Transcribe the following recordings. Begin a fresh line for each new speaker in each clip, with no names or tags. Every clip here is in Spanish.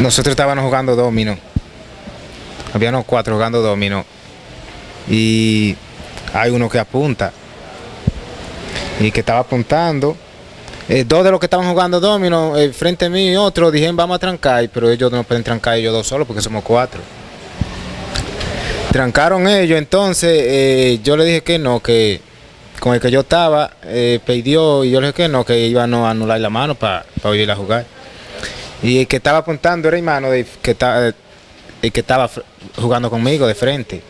Nosotros estábamos jugando domino. Habíamos cuatro jugando domino. Y hay uno que apunta. Y que estaba apuntando. Eh, dos de los que estaban jugando domino, eh, frente a mí y otro, dijeron vamos a trancar, pero ellos no pueden trancar ellos dos solos porque somos cuatro. Trancaron ellos, entonces eh, yo le dije que no, que con el que yo estaba, eh, pidió y yo le dije que no, que iba a anular la mano para ir a jugar. Y el que estaba apuntando era hermano de, que, estaba, el que estaba jugando conmigo de frente.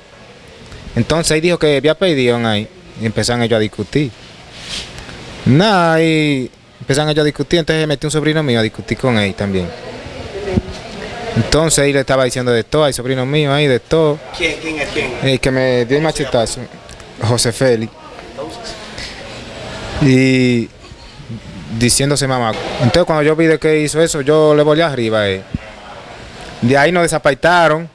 Entonces ahí dijo que había pedido ahí y empezaron ellos a discutir. Nada, y empezaron ellos a discutir, entonces metí un sobrino mío a discutir con él también. Entonces ahí le estaba diciendo de todo, hay sobrino mío ahí de todo.
¿Quién, quién es quién?
El que me dio el machetazo, José Félix. Y diciéndose mamá. Entonces cuando yo vi que hizo eso, yo le volví arriba él. De ahí nos desapaitaron.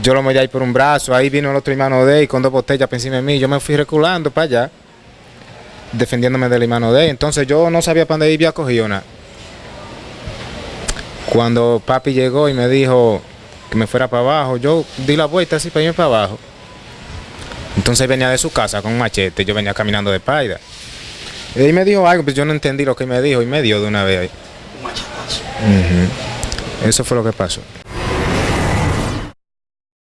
Yo lo metí ahí por un brazo, ahí vino el otro hermano de él con dos botellas por encima de mí. Yo me fui reculando para allá, defendiéndome del hermano de él. Entonces yo no sabía para dónde había cogido nada. Cuando papi llegó y me dijo que me fuera para abajo, yo di la vuelta así para irme para abajo. Entonces venía de su casa con un machete, yo venía caminando de paida. Y él me dijo algo, pues yo no entendí lo que me dijo y me dio de una vez ahí.
Un machetazo.
Eso fue lo que pasó.